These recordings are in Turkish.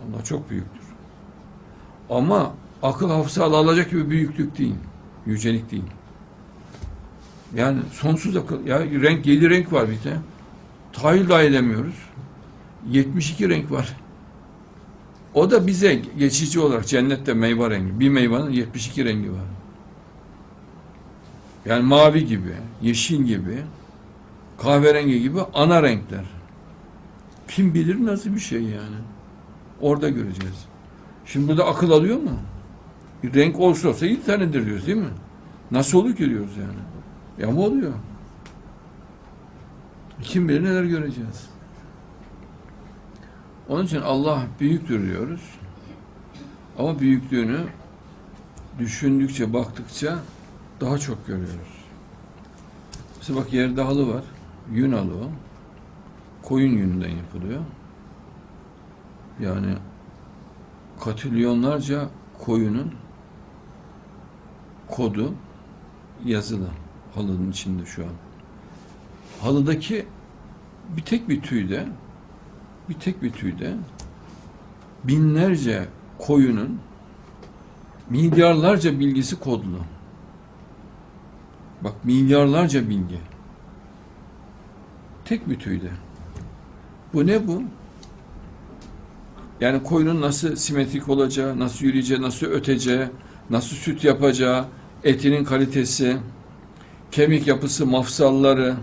Allah çok büyüktür. Ama akıl hafıza alacak gibi büyüklük değil. Yücelik değil. Yani sonsuz akıl. Ya renk, yedi renk var bir de. Tahayyül dahi edemiyoruz. 72 renk var. O da bize geçici olarak cennette meyve rengi. Bir meyvanın 72 rengi var. Yani mavi gibi, yeşil gibi, kahverengi gibi ana renkler. Kim bilir nasıl bir şey yani. Orada göreceğiz. Şimdi burada akıl alıyor mu? Bir renk olsa olsa yedi tanedir diyoruz değil mi? Nasıl olur ki diyoruz yani. Ya mı oluyor? Kim bilir neler göreceğiz. Onun için Allah büyüktür diyoruz. Ama büyüklüğünü düşündükçe, baktıkça daha çok görüyoruz. Mesela bak yerde halı var. Yün halı o. Koyun yününden yapılıyor. Yani katrilyonlarca koyunun kodu yazılı halının içinde şu an. Halıdaki bir tek bir tüyde bir tek bir tüyde binlerce koyunun milyarlarca bilgisi kodlu. Bak milyarlarca bilgi. Tek bir tüyde. Bu ne bu? Yani koyunun nasıl simetrik olacağı, nasıl yürüyeceği, nasıl öteceği, nasıl süt yapacağı, etinin kalitesi, kemik yapısı, mafsalları,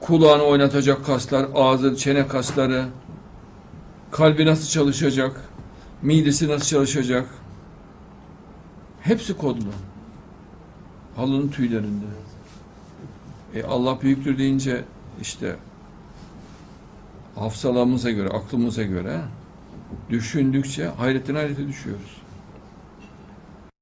kulağını oynatacak kaslar, ağzı, çene kasları, kalbi nasıl çalışacak, midesi nasıl çalışacak. Hepsi kodlu. Halının tüylerinde. E Allah büyüktür deyince işte hafızalarımıza göre, aklımıza göre düşündükçe hayretten hayrete düşüyoruz.